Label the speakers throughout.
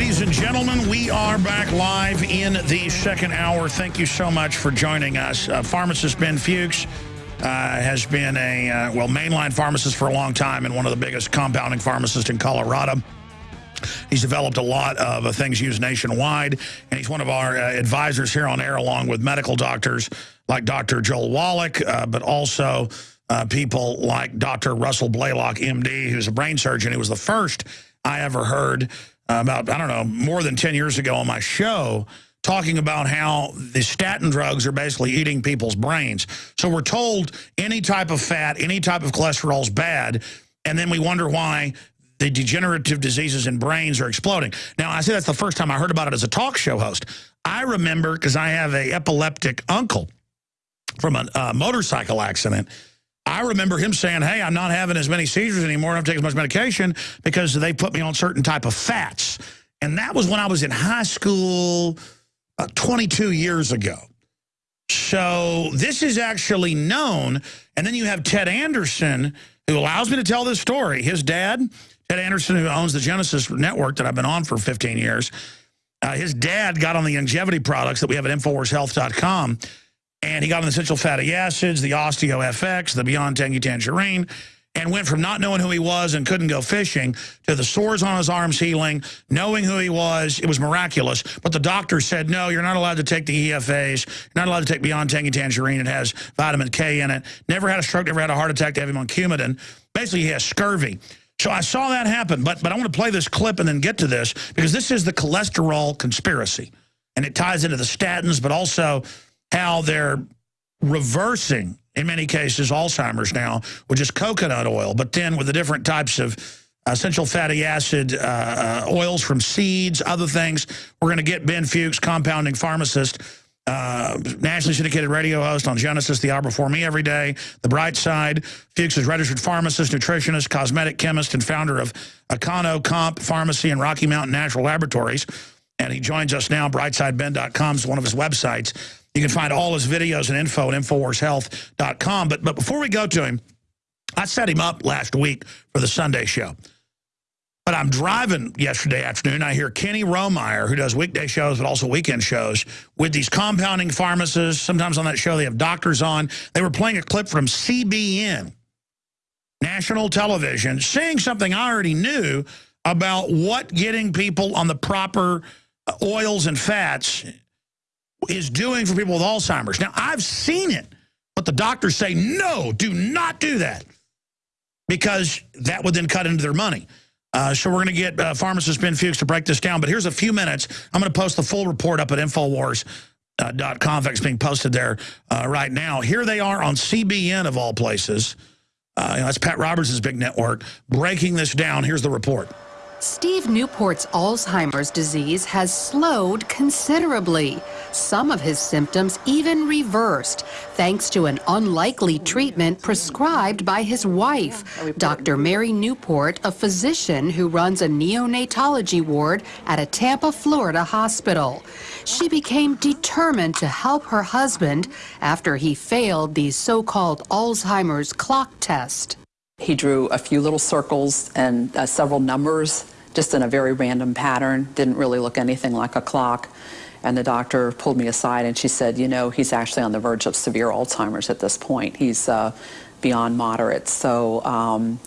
Speaker 1: Ladies and gentlemen, we are back live in the second hour. Thank you so much for joining us. Uh, pharmacist Ben Fuchs uh, has been a, uh, well, mainline pharmacist for a long time and one of the biggest compounding pharmacists in Colorado. He's developed a lot of uh, things used nationwide, and he's one of our uh, advisors here on air, along with medical doctors like Dr. Joel Wallach, uh, but also people like Dr. Russell Blaylock, MD, who's a brain surgeon. He was the first I ever heard about, I don't know, more than 10 years ago on my show, talking about how the statin drugs are basically eating people's brains. So we're told any type of fat, any type of cholesterol is bad, and then we wonder why the degenerative diseases in brains are exploding. Now, I say that's the first time I heard about it as a talk show host. I remember, because I have a epileptic uncle from a uh, motorcycle accident, I remember him saying, hey, I'm not having as many seizures anymore. I don't take as much medication because they put me on certain type of fats. And that was when I was in high school uh, 22 years ago. So this is actually known. And then you have Ted Anderson, who allows me to tell this story. His dad, Ted Anderson, who owns the Genesis network that I've been on for 15 years, uh, his dad got on the longevity products that we have at InfoWarsHealth.com and he got on the essential fatty acids, the Osteo FX, the Beyond Tangy Tangerine, and went from not knowing who he was and couldn't go fishing to the sores on his arms healing, knowing who he was. It was miraculous. But the doctor said, no, you're not allowed to take the EFAs. You're not allowed to take Beyond Tangy Tangerine. It has vitamin K in it. Never had a stroke, never had a heart attack. They have him on Coumadin. Basically, he has scurvy. So I saw that happen. But, but I want to play this clip and then get to this because this is the cholesterol conspiracy. And it ties into the statins, but also how they're reversing, in many cases, Alzheimer's now with just coconut oil, but then with the different types of essential fatty acid uh, uh oils from seeds, other things. We're going to get Ben Fuchs, compounding pharmacist, uh, nationally syndicated radio host on Genesis, the hour before me every day. The Bright Side. Fuchs is registered pharmacist, nutritionist, cosmetic chemist, and founder of Econo Comp Pharmacy and Rocky Mountain Natural Laboratories. And he joins us now. BrightSideBen.com is one of his websites. You can find all his videos and info at InfoWarsHealth.com. But, but before we go to him, I set him up last week for the Sunday show. But I'm driving yesterday afternoon. I hear Kenny Romeyer, who does weekday shows but also weekend shows, with these compounding pharmacists. Sometimes on that show they have doctors on. They were playing a clip from CBN, national television, saying something I already knew about what getting people on the proper uh, oils and fats is doing for people with Alzheimer's. Now, I've seen it, but the doctors say, no, do not do that because that would then cut into their money. Uh, so we're going to get uh, pharmacist Ben Fuchs to break this down. But here's a few minutes. I'm going to post the full report up at Infowars.com. Uh, it's being posted there uh, right now. Here they are on CBN, of all places. Uh, that's Pat Roberts' big network. Breaking this down. Here's the report.
Speaker 2: Steve Newport's Alzheimer's disease has slowed considerably. Some of his symptoms even reversed, thanks to an unlikely treatment prescribed by his wife, Dr. Mary Newport, a physician who runs a neonatology ward at a Tampa, Florida hospital. She became determined to help her husband after he failed the so-called Alzheimer's clock test.
Speaker 3: He drew a few little circles and uh, several numbers just in a very random pattern, didn't really look anything like a clock. And the doctor pulled me aside and she said, you know, he's actually on the verge of severe Alzheimer's at this point. He's uh, beyond moderate. So um,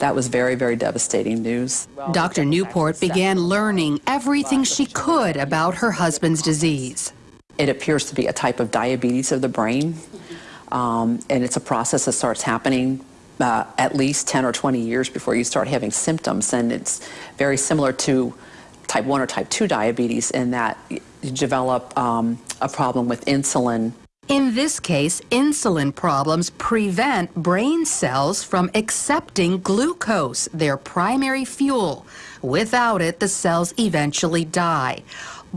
Speaker 3: that was very, very devastating news.
Speaker 2: Dr. Newport began learning everything she could about her husband's disease.
Speaker 3: It appears to be a type of diabetes of the brain. Um, and it's a process that starts happening uh, at least 10 or 20 years before you start having symptoms. And it's very similar to type 1 or type 2 diabetes in that you develop um, a problem with insulin.
Speaker 2: In this case, insulin problems prevent brain cells from accepting glucose, their primary fuel. Without it, the cells eventually die.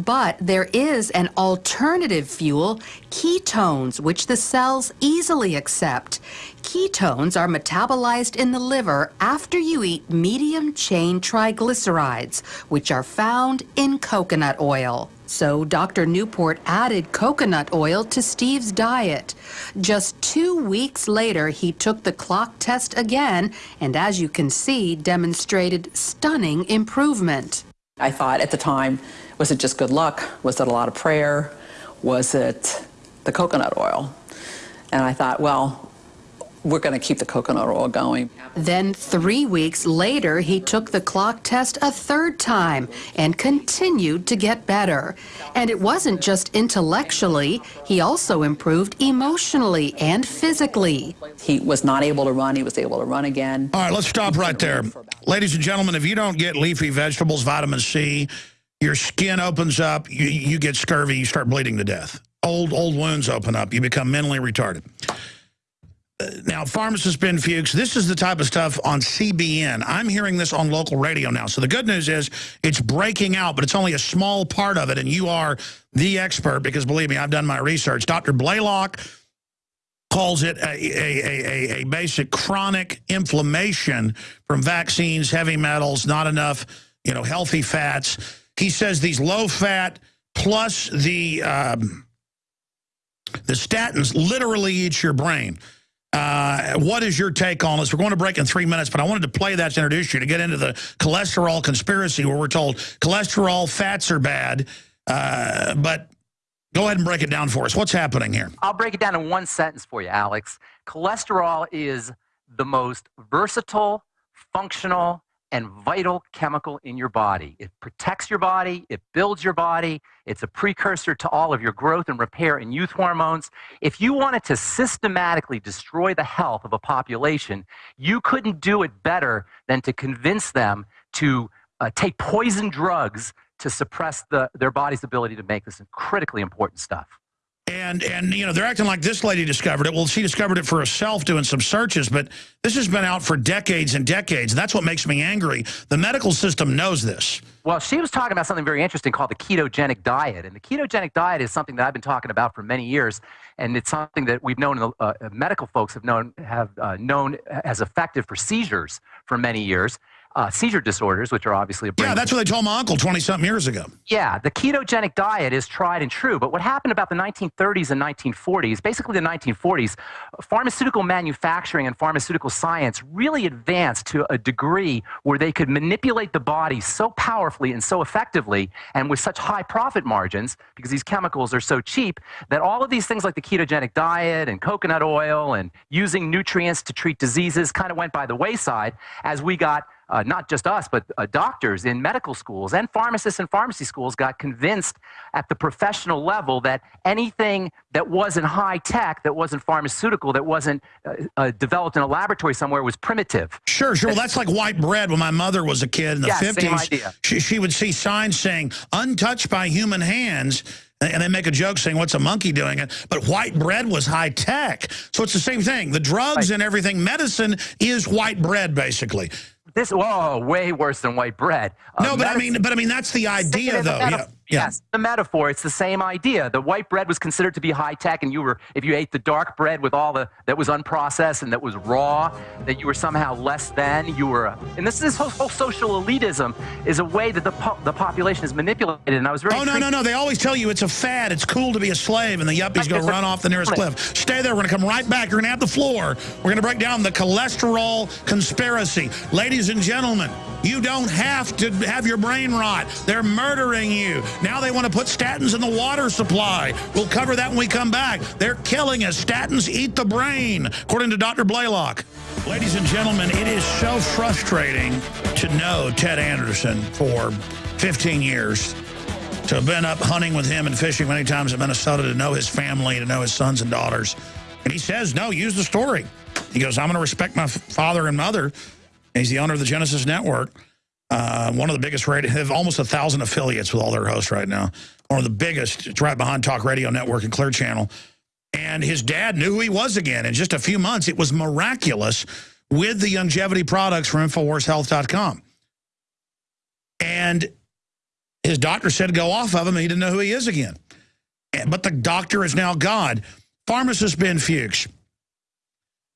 Speaker 2: But there is an alternative fuel, ketones, which the cells easily accept. Ketones are metabolized in the liver after you eat medium chain triglycerides, which are found in coconut oil. So Dr. Newport added coconut oil to Steve's diet. Just two weeks later, he took the clock test again and, as you can see, demonstrated stunning improvement.
Speaker 3: I thought at the time, was it just good luck? Was it a lot of prayer? Was it the coconut oil? And I thought, well, we're going to keep the coconut oil going.
Speaker 2: Then, three weeks later, he took the clock test a third time and continued to get better. And it wasn't just intellectually, he also improved emotionally and physically.
Speaker 3: He was not able to run, he was able to run again.
Speaker 1: All right, let's stop right there. Ladies and gentlemen, if you don't get leafy vegetables, vitamin C, your skin opens up, you, you get scurvy, you start bleeding to death. Old, old wounds open up, you become mentally retarded uh, now, pharmacist Ben Fuchs, this is the type of stuff on CBN. I'm hearing this on local radio now. So the good news is it's breaking out, but it's only a small part of it. And you are the expert because, believe me, I've done my research. Dr. Blaylock calls it a, a, a, a basic chronic inflammation from vaccines, heavy metals, not enough you know, healthy fats. He says these low fat plus the, um, the statins literally eat your brain. Uh, what is your take on this? We're going to break in three minutes, but I wanted to play that to introduce you to get into the cholesterol conspiracy where we're told cholesterol, fats are bad. Uh, but go ahead and break it down for us. What's happening here?
Speaker 4: I'll break it down in one sentence for you, Alex. Cholesterol is the most versatile, functional, and vital chemical in your body. It protects your body, it builds your body, it's a precursor to all of your growth and repair and youth hormones. If you wanted to systematically destroy the health of a population, you couldn't do it better than to convince them to uh, take poison drugs to suppress the, their body's ability to make this critically important stuff.
Speaker 1: And, and you know, they're acting like this lady discovered it. Well, she discovered it for herself doing some searches, but this has been out for decades and decades. That's what makes me angry. The medical system knows this.
Speaker 4: Well, she was talking about something very interesting called the ketogenic diet. And the ketogenic diet is something that I've been talking about for many years. And it's something that we've known, uh, medical folks have known, have uh, known as effective for seizures for many years uh, seizure disorders, which are obviously a brain.
Speaker 1: Yeah, that's what they told my uncle 20 something years ago.
Speaker 4: Yeah, the ketogenic diet is tried and true. But what happened about the 1930s and 1940s, basically the 1940s, pharmaceutical manufacturing and pharmaceutical science really advanced to a degree where they could manipulate the body so powerfully and so effectively and with such high profit margins because these chemicals are so cheap that all of these things like the ketogenic diet and coconut oil and using nutrients to treat diseases kind of went by the wayside as we got uh, not just us, but uh, doctors in medical schools and pharmacists in pharmacy schools got convinced at the professional level that anything that wasn't high tech, that wasn't pharmaceutical, that wasn't uh, uh developed in a laboratory somewhere was primitive.
Speaker 1: Sure, sure. Well, that's like white bread. When my mother was a kid in the yeah, 50s, she, she would see signs saying, untouched by human hands, and they make a joke saying, what's a monkey doing it? But white bread was high tech. So it's the same thing. The drugs right. and everything, medicine is white bread, basically.
Speaker 4: This, whoa, way worse than white bread.
Speaker 1: Uh, no, but I mean, but I mean, that's the idea, though. Yeah.
Speaker 4: Yeah. Yes, the metaphor. It's the same idea. The white bread was considered to be high tech, and you were, if you ate the dark bread with all the that was unprocessed and that was raw, that you were somehow less than. You were, and this this whole, whole social elitism is a way that the po the population is manipulated. And I was very.
Speaker 1: Oh no no no! They always tell you it's a fad. It's cool to be a slave, and the yuppies go run off the nearest cliff. Stay there. We're gonna come right back. You're gonna have the floor. We're gonna break down the cholesterol conspiracy, ladies and gentlemen. You don't have to have your brain rot. They're murdering you. Now they want to put statins in the water supply. We'll cover that when we come back. They're killing us. Statins eat the brain, according to Dr. Blaylock. Ladies and gentlemen, it is so frustrating to know Ted Anderson for 15 years, to have been up hunting with him and fishing many times in Minnesota, to know his family, to know his sons and daughters. And he says, no, use the story. He goes, I'm going to respect my father and mother He's the owner of the Genesis Network. Uh, one of the biggest radio, have almost a thousand affiliates with all their hosts right now. One of the biggest, it's right behind Talk Radio Network and Clear Channel. And his dad knew who he was again. In just a few months, it was miraculous with the longevity products from InfoWarsHealth.com. And his doctor said go off of him, and he didn't know who he is again. But the doctor is now God. Pharmacist Ben Fuchs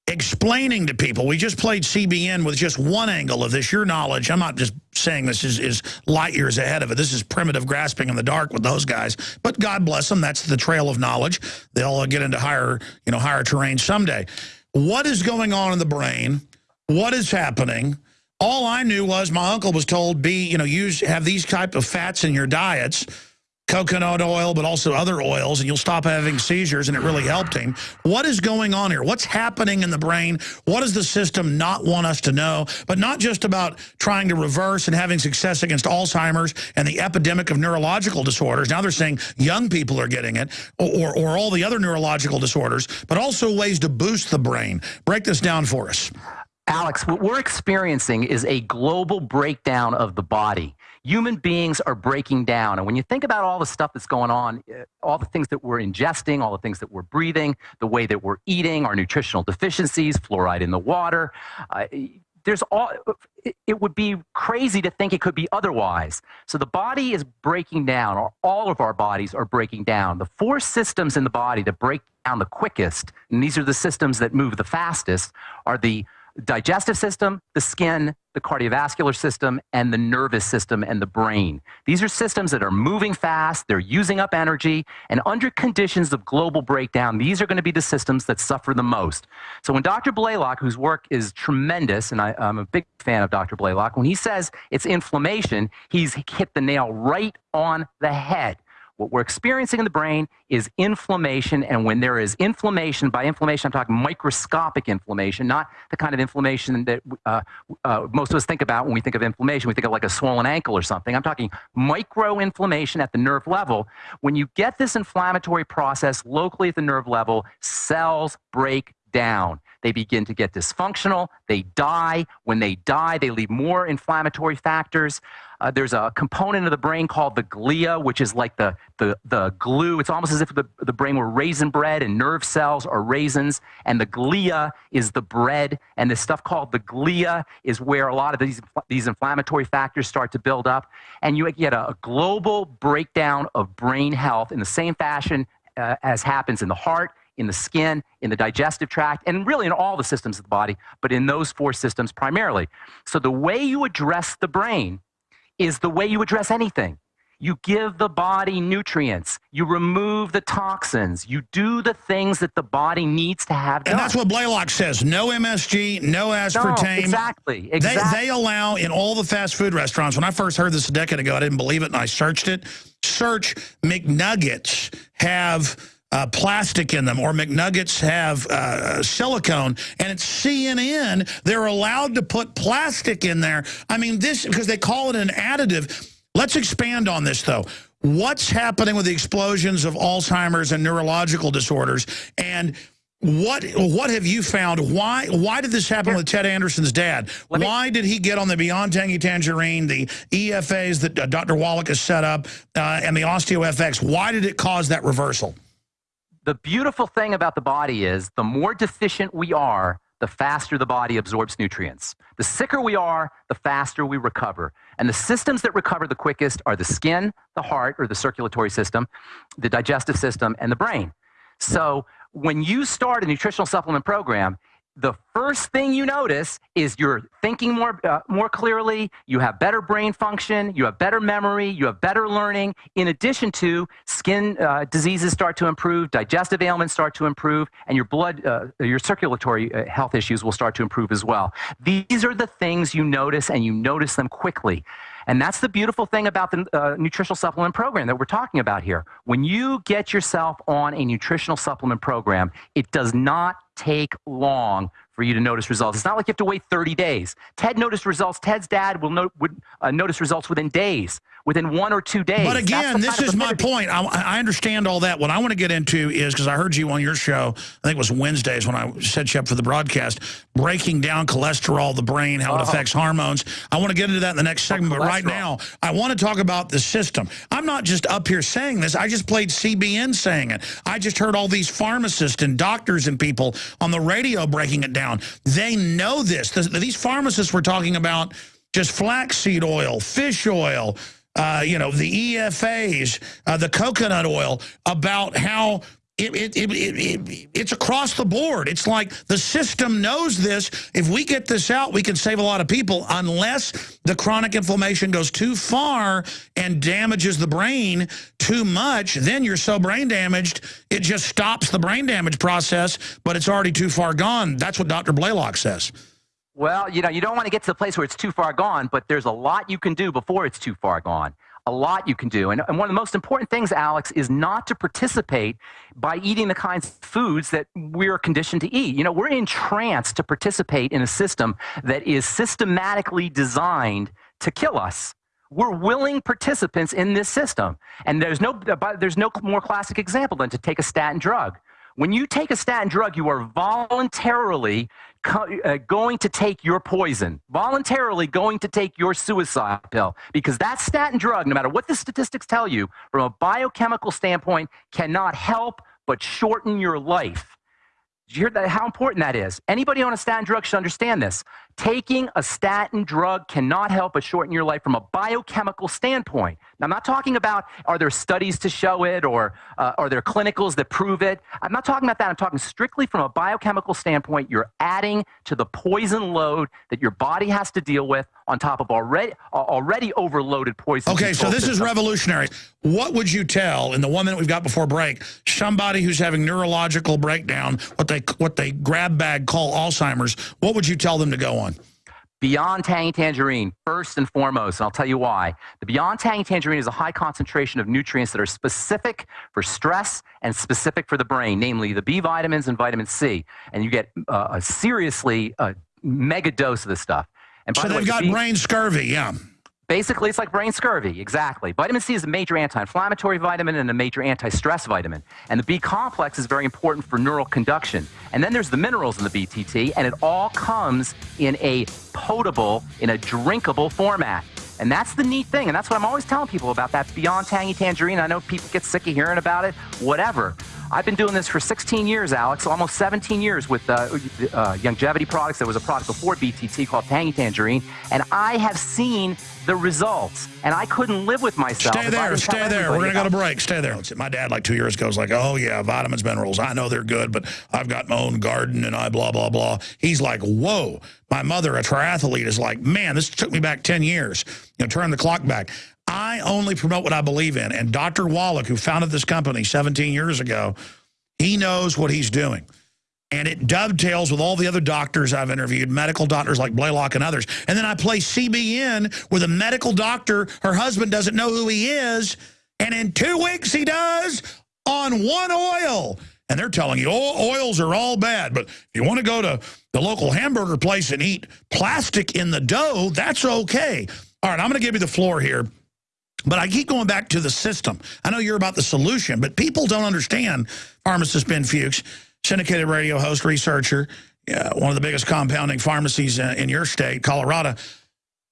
Speaker 1: explaining to people. We just played CBN with just one angle of this. Your knowledge, I'm not just saying this is, is light years ahead of it. This is primitive grasping in the dark with those guys. But God bless them. That's the trail of knowledge. They'll uh, get into higher, you know, higher terrain someday. What is going on in the brain? What is happening? all I knew was my uncle was told, be, you know, use, have these type of fats in your diets, coconut oil, but also other oils, and you'll stop having seizures, and it really helped him. What is going on here? What's happening in the brain? What does the system not want us to know? But not just about trying to reverse and having success against Alzheimer's and the epidemic of neurological disorders. Now they're saying young people are getting it, or, or all the other neurological disorders, but also ways to boost the brain. Break this down for us.
Speaker 4: Alex, what we're experiencing is a global breakdown of the body. Human beings are breaking down. And when you think about all the stuff that's going on, eh, all the things that we're ingesting, all the things that we're breathing, the way that we're eating, our nutritional deficiencies, fluoride in the water, uh, there's all it would be crazy to think it could be otherwise so the body is breaking down or all of our bodies are breaking down the four systems in the body that break down the quickest and these are the systems that move the fastest are the digestive system, the skin, the cardiovascular system, and the nervous system and the brain. These are systems that are moving fast, they're using up energy, and under conditions of global breakdown, these are going to be the systems that suffer the most. So when Dr. Blaylock, whose work is tremendous, and I, am a big fan of Dr. Blaylock, when he says it's inflammation, he's hit the nail right on the head. What we're experiencing in the brain is inflammation. And when there is inflammation, by inflammation, I'm talking microscopic inflammation, not the kind of inflammation that uh, uh, most of us think about when we think of inflammation. We think of like a swollen ankle or something. I'm talking micro inflammation at the nerve level. When you get this inflammatory process locally at the nerve level, cells break down. They begin to get dysfunctional. They die. When they die, they leave more inflammatory factors. Uh, there's a component of the brain called the glia, which is like the, the, the glue. It's almost as if the, the brain were raisin bread and nerve cells are raisins. And the glia is the bread. And this stuff called the glia is where a lot of these, these inflammatory factors start to build up. And you get a, a global breakdown of brain health in the same fashion uh, as happens in the heart, in the skin, in the digestive tract, and really in all the systems of the body, but in those four systems primarily. So the way you address the brain is the way you address anything. You give the body nutrients. You remove the toxins. You do the things that the body needs to have done.
Speaker 1: And that's what Blaylock says. No MSG, no aspartame.
Speaker 4: No, exactly. exactly.
Speaker 1: They, they allow in all the fast food restaurants. When I first heard this a decade ago, I didn't believe it, and I searched it. Search McNuggets have plastic in them, or McNuggets have uh, silicone, and it's CNN. They're allowed to put plastic in there. I mean, this, because they call it an additive. Let's expand on this, though. What's happening with the explosions of Alzheimer's and neurological disorders? And what what have you found? Why why did this happen with Ted Anderson's dad? Me, why did he get on the Beyond Tangy Tangerine, the EFAs that uh, Dr. Wallach has set up, uh, and the OsteoFX? Why did it cause that reversal?
Speaker 4: The beautiful thing about the body is the more deficient we are, the faster the body absorbs nutrients. The sicker we are, the faster we recover. And the systems that recover the quickest are the skin, the heart, or the circulatory system, the digestive system, and the brain. So when you start a nutritional supplement program, the first thing you notice is you're thinking more, uh, more clearly, you have better brain function, you have better memory, you have better learning, in addition to skin uh, diseases start to improve, digestive ailments start to improve, and your blood, uh, your circulatory uh, health issues will start to improve as well. These are the things you notice, and you notice them quickly. And that's the beautiful thing about the uh, nutritional supplement program that we're talking about here. When you get yourself on a nutritional supplement program, it does not take long for you to notice results. It's not like you have to wait 30 days. Ted noticed results. Ted's dad will no, would uh, notice results within days, within one or two days.
Speaker 1: But again, this is my point. I, I, understand all that. What I want to get into is, because I heard you on your show, I think it was Wednesdays when I set you up for the broadcast, breaking down cholesterol, the brain, how it uh-huh. affects hormones. I want to get into that in the next segment. But right now, I want to talk about the system. I'm not just up here saying this. I just played CBN saying it. I just heard all these pharmacists and doctors and people on the radio breaking it down down. They know this. These pharmacists were talking about just flaxseed oil, fish oil, uh, you know, the EFAs, uh, the coconut oil, about how it, it, it, it, it's across the board. It's like the system knows this. If we get this out, we can save a lot of people unless the chronic inflammation goes too far and damages the brain too much. Then you're so brain damaged, it just stops the brain damage process, but it's already too far gone. That's what Dr. Blaylock says.
Speaker 4: Well, you know, you don't want to get to the place where it's too far gone, but there's a lot you can do before it's too far gone. A lot you can do. And, and one of the most important things, Alex, is not to participate by eating the kinds of foods that we're conditioned to eat. You know, we're entranced to participate in a system that is systematically designed to kill us. We're willing participants in this system. And there's no, there's no more classic example than to take a statin drug. When you take a statin drug, you are voluntarily uh, going to take your poison, voluntarily going to take your suicide pill, because that statin drug, no matter what the statistics tell you, from a biochemical standpoint, cannot help but shorten your life. Did you hear that, how important that is? Anybody on a statin drug should understand this. Taking a statin drug cannot help but shorten your life from a biochemical standpoint. Now, I'm not talking about are there studies to show it or uh, are there clinicals that prove it. I'm not talking about that. I'm talking strictly from a biochemical standpoint. You're adding to the poison load that your body has to deal with on top of already already overloaded poison.
Speaker 1: Okay, so this system. is revolutionary. What would you tell in the one minute we've got before break somebody who's having neurological breakdown, what they what they grab bag call Alzheimer's? What would you tell them to go on?
Speaker 4: Beyond Tangy Tangerine, first and foremost, and I'll tell you why. The Beyond Tangy Tangerine is a high concentration of nutrients that are specific for stress and specific for the brain, namely the B vitamins and vitamin C. And you get uh, a seriously uh, mega dose of this stuff.
Speaker 1: And so the they've way, got the brain scurvy, yeah.
Speaker 4: Basically, it's like brain scurvy, exactly. Vitamin C is a major anti-inflammatory vitamin and a major anti-stress vitamin. And the B complex is very important for neural conduction. And then there's the minerals in the BTT, and it all comes in a potable, in a drinkable format. And that's the neat thing, and that's what I'm always telling people about that Beyond Tangy Tangerine. I know people get sick of hearing about it, whatever. I've been doing this for 16 years, Alex, almost 17 years with uh, uh, Youngevity products. There was a product before BTT called Tangy Tangerine, and I have seen the results, and I couldn't live with myself.
Speaker 1: Stay there, stay there. We're going to go to break. Stay there. My dad, like two years ago, was like, oh, yeah, vitamins, minerals. I know they're good, but I've got my own garden, and I blah, blah, blah. He's like, whoa. My mother, a triathlete, is like, man, this took me back 10 years. You know, turn the clock back. I only promote what I believe in. And Dr. Wallach, who founded this company 17 years ago, he knows what he's doing. And it dovetails with all the other doctors I've interviewed, medical doctors like Blaylock and others. And then I play CBN with a medical doctor. Her husband doesn't know who he is. And in two weeks, he does on one oil. And they're telling you, oh, oils are all bad. But if you want to go to the local hamburger place and eat plastic in the dough, that's okay. All right, I'm going to give you the floor here. But I keep going back to the system. I know you're about the solution, but people don't understand, pharmacist Ben Fuchs, syndicated radio host, researcher, uh, one of the biggest compounding pharmacies uh, in your state, Colorado.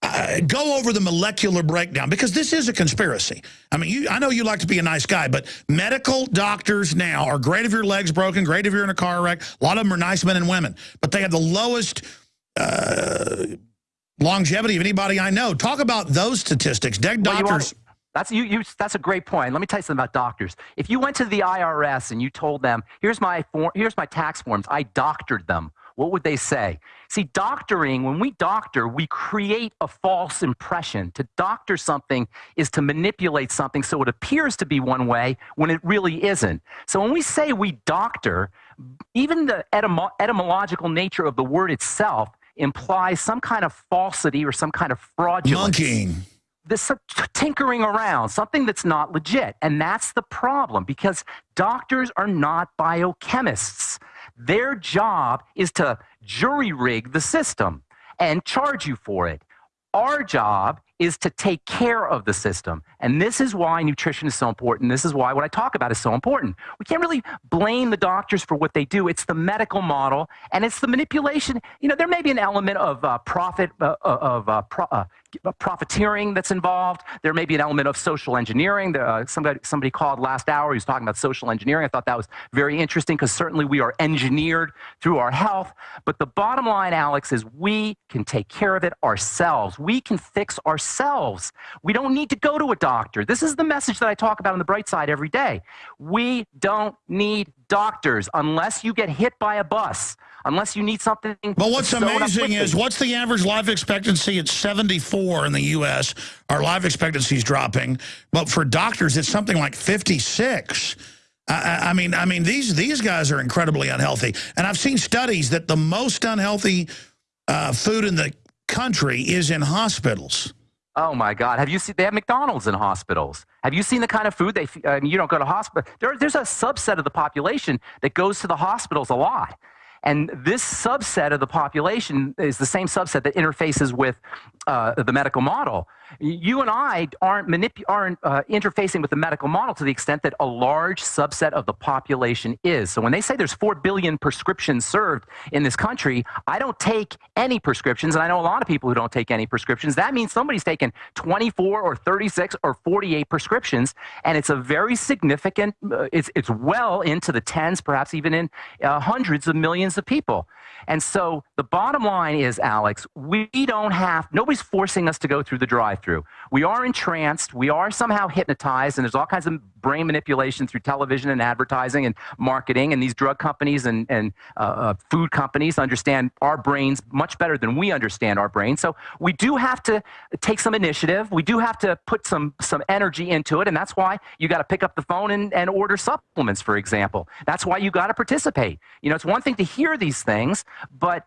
Speaker 1: Uh, go over the molecular breakdown because this is a conspiracy. I mean, you, I know you like to be a nice guy, but medical doctors now are great if your leg's broken, great if you're in a car wreck. A lot of them are nice men and women, but they have the lowest uh, longevity of anybody I know. Talk about those statistics. Dead well, doctors.
Speaker 4: That's you, you. That's a great point. Let me tell you something about doctors. If you went to the IRS and you told them, "Here's my form, here's my tax forms. I doctored them." What would they say? See, doctoring, when we doctor, we create a false impression. To doctor something is to manipulate something so it appears to be one way when it really isn't. So when we say we doctor, even the etymo etymological nature of the word itself implies some kind of falsity or some kind of fraudulence.
Speaker 1: Monkeying
Speaker 4: this tinkering around, something that's not legit. And that's the problem because doctors are not biochemists. Their job is to jury rig the system and charge you for it. Our job is to take care of the system. And this is why nutrition is so important. This is why what I talk about is so important. We can't really blame the doctors for what they do. It's the medical model and it's the manipulation. You know, there may be an element of uh, profit, uh, uh of uh, pro uh, profiteering that's involved. There may be an element of social engineering. Uh, somebody, somebody called last hour. He was talking about social engineering. I thought that was very interesting because certainly we are engineered through our health. But the bottom line, Alex, is we can take care of it ourselves. We can fix ourselves. We don't need to go to a doctor. This is the message that I talk about on the bright side every day. We don't need doctors unless you get hit by a bus unless you need something.
Speaker 1: But what's amazing is what's the average life expectancy? It's 74 in the U.S. Our life expectancy is dropping. But for doctors, it's something like 56. I, I, mean, I mean, these these guys are incredibly unhealthy, and I've seen studies that the most unhealthy uh, food in the country is in hospitals.
Speaker 4: Oh my God! Have you seen? They have McDonald's in hospitals. Have you seen the kind of food they? I mean, you don't go to hospital. There, there's a subset of the population that goes to the hospitals a lot. And this subset of the population is the same subset that interfaces with uh, the medical model. You and I aren't, aren't uh, interfacing with the medical model to the extent that a large subset of the population is. So when they say there's 4 billion prescriptions served in this country, I don't take any prescriptions, and I know a lot of people who don't take any prescriptions. That means somebody's taken 24 or 36 or 48 prescriptions, and it's a very significant, uh, it's, it's well into the tens, perhaps even in uh, hundreds of millions of people. And so the bottom line is, Alex, we don't have, nobody's forcing us to go through the drive through. We are entranced, we are somehow hypnotized, and there's all kinds of brain manipulation through television and advertising and marketing. And these drug companies and, and uh, uh, food companies understand our brains much better than we understand our brains. So we do have to take some initiative. We do have to put some, some energy into it. And that's why you got to pick up the phone and, and order supplements, for example. That's why you got to participate. You know, it's one thing to hear these things, but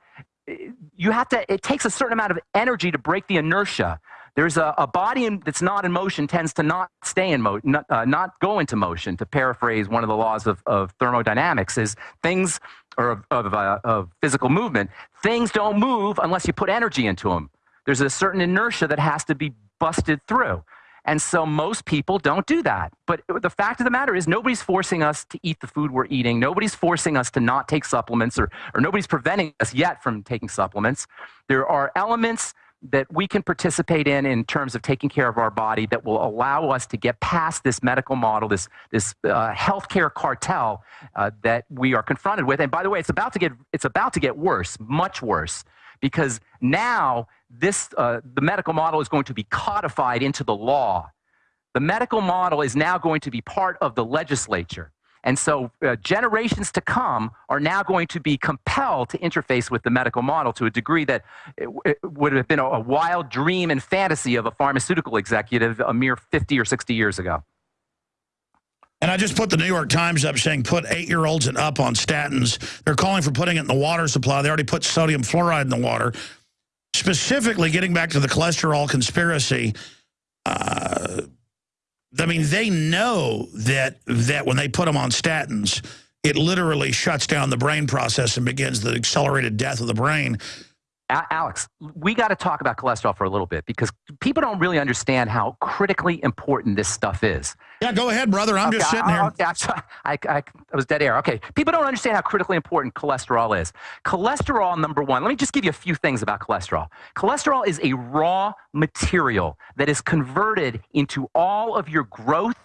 Speaker 4: you have to, it takes a certain amount of energy to break the inertia. There's a, a body in, that's not in motion tends to not stay in motion, not, uh, not go into motion, to paraphrase one of the laws of, of thermodynamics, is things, or of, of, uh, of physical movement, things don't move unless you put energy into them. There's a certain inertia that has to be busted through. And so most people don't do that. But the fact of the matter is, nobody's forcing us to eat the food we're eating. Nobody's forcing us to not take supplements, or, or nobody's preventing us yet from taking supplements. There are elements that we can participate in in terms of taking care of our body that will allow us to get past this medical model, this, this uh, healthcare cartel uh, that we are confronted with. And by the way, it's about to get, it's about to get worse, much worse, because now this, uh, the medical model is going to be codified into the law. The medical model is now going to be part of the legislature. And so uh, generations to come are now going to be compelled to interface with the medical model to a degree that it, it would have been a, a wild dream and fantasy of a pharmaceutical executive a mere 50 or 60 years ago.
Speaker 1: And I just put the New York Times up saying put eight-year-olds and up on statins. They're calling for putting it in the water supply. They already put sodium fluoride in the water. Specifically, getting back to the cholesterol conspiracy, uh, I mean, they know that that when they put them on statins, it literally shuts down the brain process and begins the accelerated death of the brain.
Speaker 4: Alex, we got to talk about cholesterol for a little bit because people don't really understand how critically important this stuff is.
Speaker 1: Yeah, go ahead, brother. I'm
Speaker 4: okay,
Speaker 1: just sitting here.
Speaker 4: I, I, I, I was dead air. Okay, people don't understand how critically important cholesterol is. Cholesterol, number one, let me just give you a few things about cholesterol. Cholesterol is a raw material that is converted into all of your growth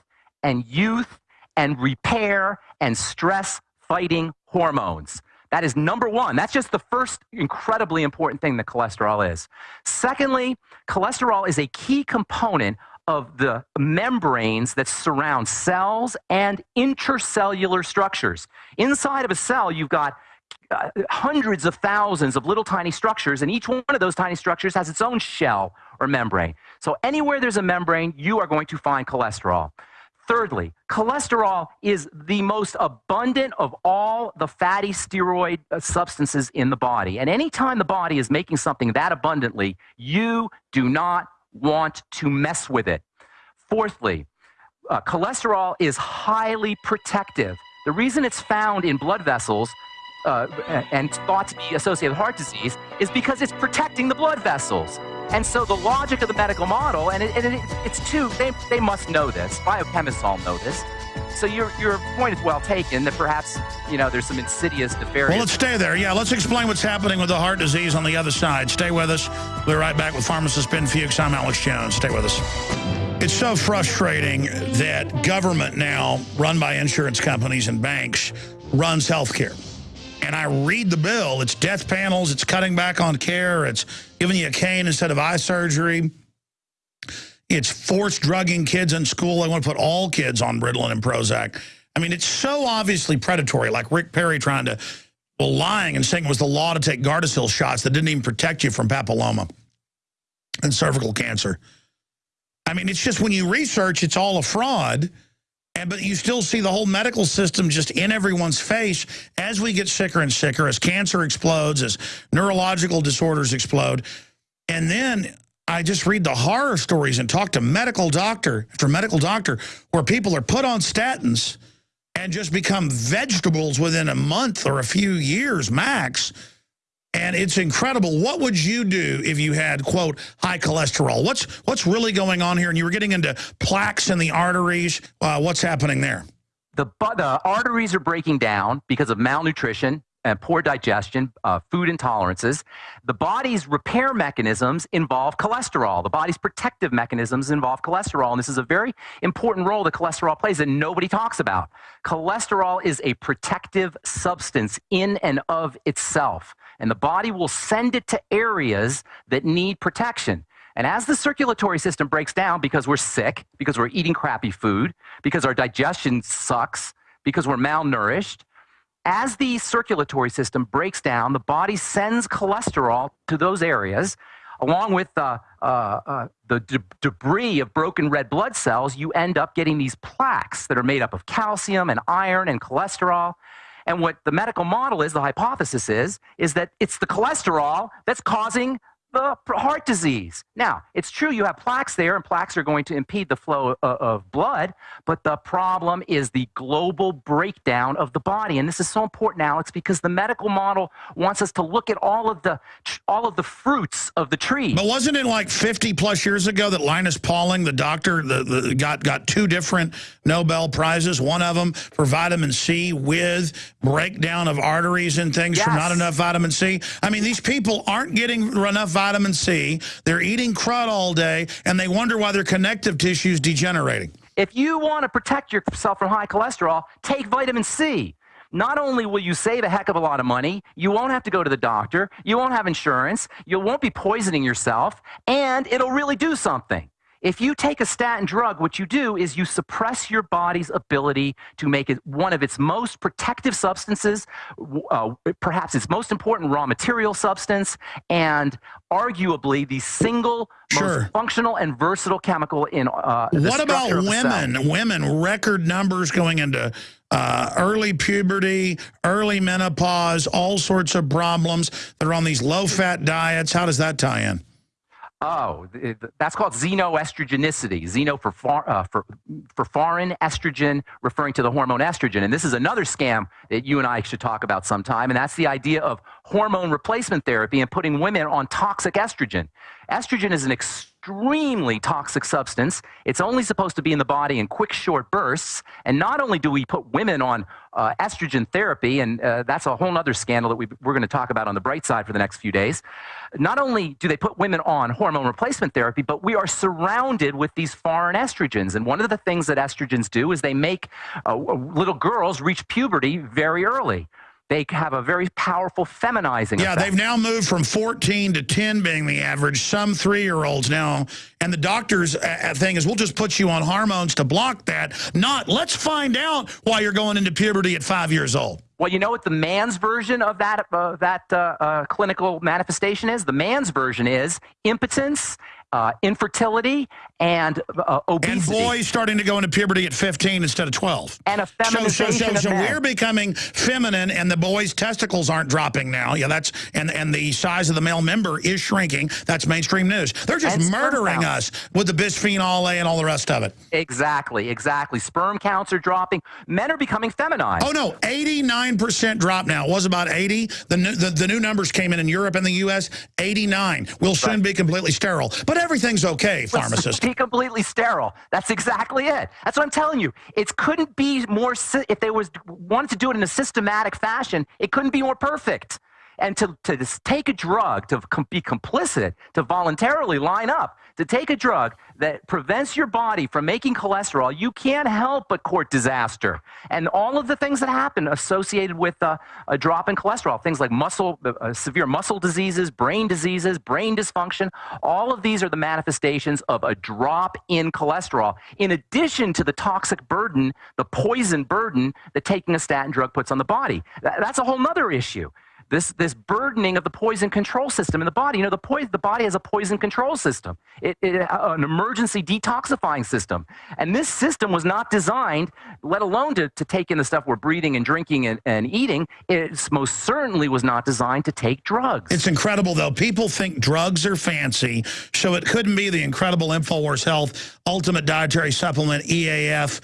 Speaker 4: and youth and repair and stress fighting hormones. That is number one. That's just the first incredibly important thing that cholesterol is. Secondly, cholesterol is a key component of the membranes that surround cells and intercellular structures. Inside of a cell, you've got uh, hundreds of thousands of little tiny structures, and each one of those tiny structures has its own shell or membrane. So anywhere there's a membrane, you are going to find cholesterol. Thirdly, cholesterol is the most abundant of all the fatty steroid uh, substances in the body. And anytime the body is making something that abundantly, you do not want to mess with it. Fourthly, uh, cholesterol is highly protective. The reason it's found in blood vessels uh, and thought to be associated with heart disease is because it's protecting the blood vessels. And so the logic of the medical model, and, it, it, it's two, they, they must know this. Biochemists all know this. So your, your point is well taken that perhaps, you know, there's some insidious nefarious...
Speaker 1: Well, let's stay there. Yeah, let's explain what's happening with the heart disease on the other side. Stay with us. We'll be right back with pharmacist Ben Fuchs. I'm Alex Jones. Stay with us. It's so frustrating that government now, run by insurance companies and banks, runs healthcare and I read the bill. It's death panels, it's cutting back on care, it's giving you a cane instead of eye surgery. It's forced drugging kids in school. They want to put all kids on Ritalin and Prozac. I mean, it's so obviously predatory, like Rick Perry trying to, well, lying and saying it was the law to take Gardasil shots that didn't even protect you from papilloma and cervical cancer. I mean, it's just when you research, it's all a fraud. And, but you still see the whole medical system just in everyone's face as we get sicker and sicker, as cancer explodes, as neurological disorders explode. And then I just read the horror stories and talk to medical doctor after medical doctor where people are put on statins and just become vegetables within a month or a few years max. And it's incredible. What would you do if you had, quote, high cholesterol? What's what's really going on here? And you were getting into plaques in the arteries. Uh, what's happening there?
Speaker 4: The, the arteries are breaking down because of malnutrition and poor digestion, uh, food intolerances. The body's repair mechanisms involve cholesterol. The body's protective mechanisms involve cholesterol. And this is a very important role that cholesterol plays that nobody talks about. Cholesterol is a protective substance in and of itself. And the body will send it to areas that need protection. And as the circulatory system breaks down because we're sick, because we're eating crappy food, because our digestion sucks, because we're malnourished, as the circulatory system breaks down, the body sends cholesterol to those areas, along with uh, uh, uh, the de debris of broken red blood cells. You end up getting these plaques that are made up of calcium and iron and cholesterol. And what the medical model is, the hypothesis is, is that it's the cholesterol that's causing the heart disease. Now, it's true you have plaques there, and plaques are going to impede the flow of, of, blood, but the problem is the global breakdown of the body. And this is so important, Alex, because the medical model wants us to look at all of the all of the fruits of the tree.
Speaker 1: But wasn't it like 50 plus years ago that Linus Pauling, the doctor, the, the, got, got two different Nobel Prizes, one of them for vitamin C with breakdown of arteries and things yes. from not enough vitamin C? I mean, these people aren't getting enough vitamin C. They're eating crud all day, and they wonder why their connective tissue is degenerating.
Speaker 4: If you want to protect yourself from high cholesterol, take vitamin C. Not only will you save a heck of a lot of money, you won't have to go to the doctor, you won't have insurance, you won't be poisoning yourself, and it'll really do something. If you take a statin drug, what you do is you suppress your body's ability to make it one of its most protective substances, uh, perhaps its most important raw material substance, and arguably the single sure. most functional and versatile chemical in uh,
Speaker 1: What about women? Women, record numbers going into uh, early puberty, early menopause, all sorts of problems that are on these low-fat diets. How does that tie in?
Speaker 4: Oh, that's called xenoestrogenicity. Xeno for, far, uh, for, for foreign estrogen, referring to the hormone estrogen. And this is another scam that you and I should talk about sometime. And that's the idea of hormone replacement therapy and putting women on toxic estrogen. Estrogen is an extremely toxic substance. It's only supposed to be in the body in quick, short bursts. And not only do we put women on uh, estrogen therapy, and uh, that's a whole other scandal that we, we're going to talk about on the bright side for the next few days. Not only do they put women on hormone replacement therapy, but we are surrounded with these foreign estrogens. And one of the things that estrogens do is they make uh, little girls reach puberty very early they have a very powerful feminizing
Speaker 1: yeah,
Speaker 4: effect.
Speaker 1: they've now moved from 14 to 10 being the average. Some three-year-olds now. And the doctor's uh, uh, thing is, we'll just put you on hormones to block that. Not, let's find out why you're going into puberty at five years old.
Speaker 4: Well, you know what the man's version of that, uh, that uh, uh, clinical manifestation is? The man's version is impotence uh, infertility and uh, obesity.
Speaker 1: And boys starting to go into puberty at 15 instead of 12.
Speaker 4: And a feminization so, so, so,
Speaker 1: so we're becoming feminine and the boys' testicles aren't dropping now. Yeah, that's and, and the size of the male member is shrinking. That's mainstream news. They're just and murdering us with the bisphenol A and all the rest of it.
Speaker 4: Exactly, exactly. Sperm counts are dropping. Men are becoming feminized.
Speaker 1: Oh, no, 89% drop now. It was about 80. The new, the, the new numbers came in in Europe and the U.S., 89. We'll soon right. be completely sterile. But everything's okay, pharmacist.
Speaker 4: Completely sterile. That's exactly it. That's what I'm telling you. It couldn't be more, if they was wanted to do it in a systematic fashion, it couldn't be more perfect. And to, to take a drug, to be complicit, to voluntarily line up, to take a drug that prevents your body from making cholesterol, you can't help but court disaster. And all of the things that happen associated with uh, a drop in cholesterol, things like muscle, uh, uh, severe muscle diseases, brain diseases, brain dysfunction, all of these are the manifestations of a drop in cholesterol, in addition to the toxic burden, the poison burden that taking a statin drug puts on the body. That's a whole other issue this this burdening of the poison control system in the body. You know, the the body has a poison control system, it, it, uh, an emergency detoxifying system, and this system was not designed, let alone to, to take in the stuff we're breathing and drinking and, and eating. It most certainly was not designed to take drugs.
Speaker 1: It's incredible though. People think drugs are fancy, so it couldn't be the incredible Infowars Health Ultimate Dietary Supplement EAF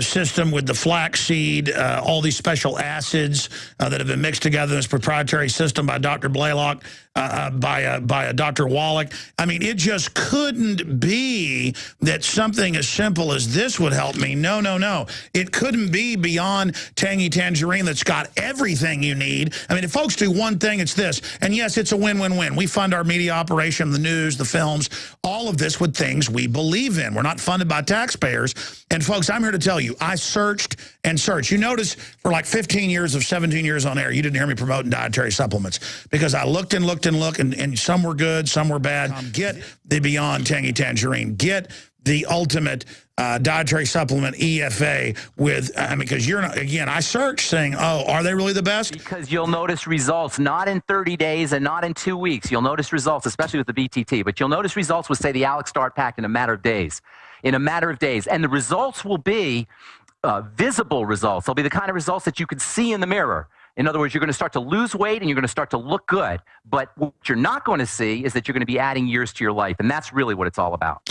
Speaker 1: system with the flaxseed, uh, all these special acids uh, that have been mixed together in this proprietary system by Dr. Blaylock, uh, uh, by, by Dr. Wallach. I mean, it just couldn't be that something as simple as this would help me. No, no, no. It couldn't be beyond Tangy Tangerine that's got everything you need. I mean, if folks do one thing, it's this. And yes, it's a win-win-win. We fund our media operation, the news, the films, all of this with things we believe in. We're not funded by taxpayers. And folks, I'm here to tell you, I searched and searched. You notice for like 15 years of 17 years on air, you didn't hear me promoting dietary supplements because I looked and looked and looked, and, and some were good, some were bad. Get the Beyond Tangy Tangerine. Get the ultimate uh, dietary supplement EFA with, I mean, because you're not, again, I searched saying, oh, are they really the best?
Speaker 4: Because you'll notice results not in 30 days and not in two weeks. You'll notice results, especially with the BTT, but you'll notice results with, say, the Alex Start Pack in a matter of days in a matter of days. And the results will be uh, visible results. They'll be the kind of results that you can see in the mirror. In other words, you're going to start to lose weight and you're going to start to look good. But what you're not going to see is that you're going to be adding years to your life. And that's really what it's all about.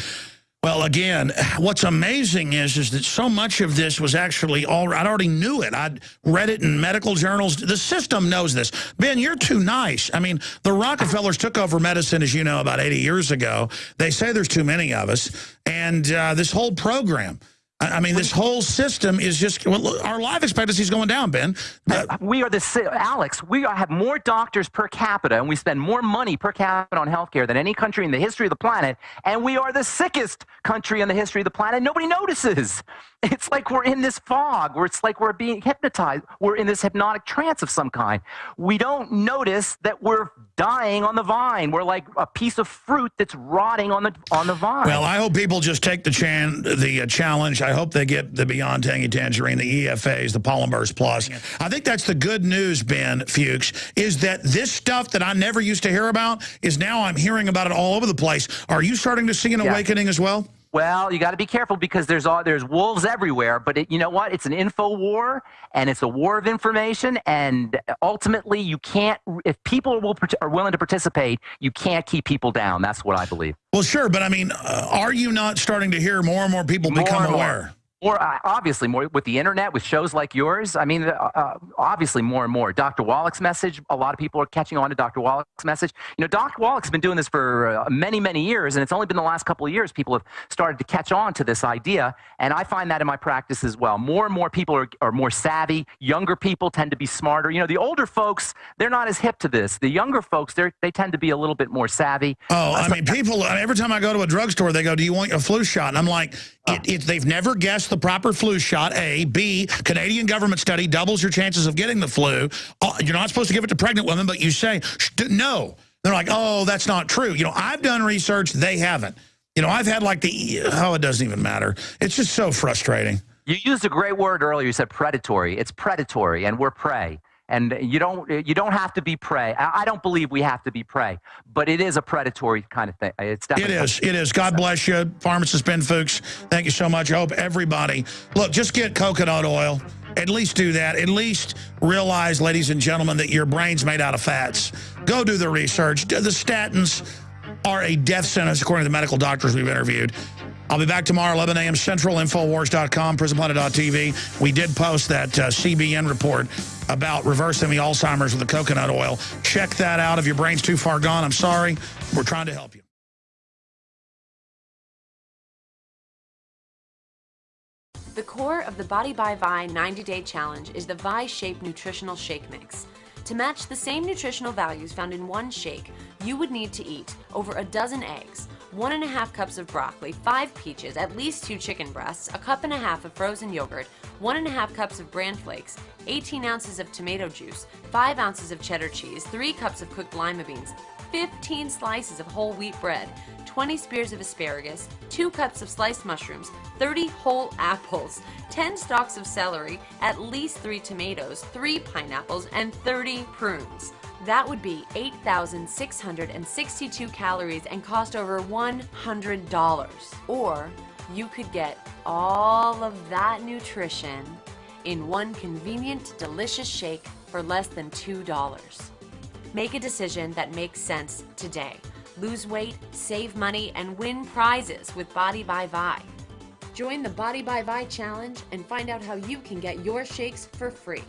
Speaker 1: Well, again, what's amazing is is that so much of this was actually all I already knew it. I'd read it in medical journals. The system knows this. Ben, you're too nice. I mean, the Rockefellers took over medicine, as you know, about 80 years ago. They say there's too many of us. And uh, this whole program I mean, this whole system is just, well, our life expectancy is going down, Ben.
Speaker 4: Uh, we are the, Alex, we have more doctors per capita and we spend more money per capita on healthcare than any country in the history of the planet. And we are the sickest country in the history of the planet. Nobody notices. It's like we're in this fog where it's like we're being hypnotized. We're in this hypnotic trance of some kind. We don't notice that we're dying on the vine. We're like a piece of fruit that's rotting on the on the vine.
Speaker 1: Well, I hope people just take the chan the uh, challenge. I hope they get the Beyond Tangy Tangerine, the EFAs, the Polymers Plus. I think that's the good news, Ben Fuchs, is that this stuff that I never used to hear about is now I'm hearing about it all over the place. Are you starting to see an yeah. awakening as well?
Speaker 4: Well, you got to be careful because there's all, there's wolves everywhere. But it, you know what? It's an info war, and it's a war of information. And ultimately, you can't. If people will, are willing to participate, you can't keep people down. That's what I believe.
Speaker 1: Well, sure, but I mean, uh, are you not starting to hear more and more people more become aware?
Speaker 4: More, uh, obviously, more with the internet, with shows like yours. I mean, uh, uh, obviously, more and more. Dr. Wallach's message. A lot of people are catching on to Dr. Wallach's message. You know, Dr. Wallach's been doing this for uh, many, many years, and it's only been the last couple of years people have started to catch on to this idea. And I find that in my practice as well. More and more people are, are more savvy. Younger people tend to be smarter. You know, the older folks, they're not as hip to this. The younger folks, they they tend to be a little bit more savvy.
Speaker 1: Oh, I mean, people. Every time I go to a drugstore, they go, "Do you want a flu shot?" And I'm like, it, it, "They've never guessed the proper flu shot, A. B, Canadian government study doubles your chances of getting the flu. Uh, you're not supposed to give it to pregnant women, but you say, no. They're like, oh, that's not true. You know, I've done research. They haven't. You know, I've had like the, oh, it doesn't even matter. It's just so frustrating.
Speaker 4: You used a great word earlier. You said predatory. It's predatory, and we're prey and you don't you don't have to be prey. I don't believe we have to be prey, but it is a predatory kind of thing. It's
Speaker 1: definitely it is. It is. God bless you, pharmacist Ben Fuchs. Thank you so much. I hope everybody look. Just get coconut oil. At least do that. At least realize, ladies and gentlemen, that your brain's made out of fats. Go do the research. The statins are a death sentence, according to the medical doctors we've interviewed. I'll be back tomorrow, 11 a.m. Central, Infowars.com, PrisonPlanet.tv. We did post that uh, CBN report about reversing the Alzheimer's with the coconut oil. Check that out. If your brain's too far gone, I'm sorry. We're trying to help you.
Speaker 5: The core of the Body by Vi 90-Day Challenge is the Vi-Shape Nutritional Shake Mix. To match the same nutritional values found in one shake, you would need to eat over a dozen eggs, one and a half cups of broccoli, five peaches, at least two chicken breasts, a cup and a half of frozen yogurt, one and a half cups of bran flakes, 18 ounces of tomato juice, five ounces of cheddar cheese, three cups of cooked lima beans, 15 slices of whole wheat bread, 20 spears of asparagus, 2 cups of sliced mushrooms, 30 whole apples, 10 stalks of celery, at least 3 tomatoes, 3 pineapples, and 30 prunes. That would be 8,662 calories and cost over $100. Or you could get all of that nutrition in one convenient, delicious shake for less than $2. Make a decision that makes sense today. Lose weight, save money, and win prizes with Body by Vi. Join the Body by Vi challenge and find out how you can get your shakes for free.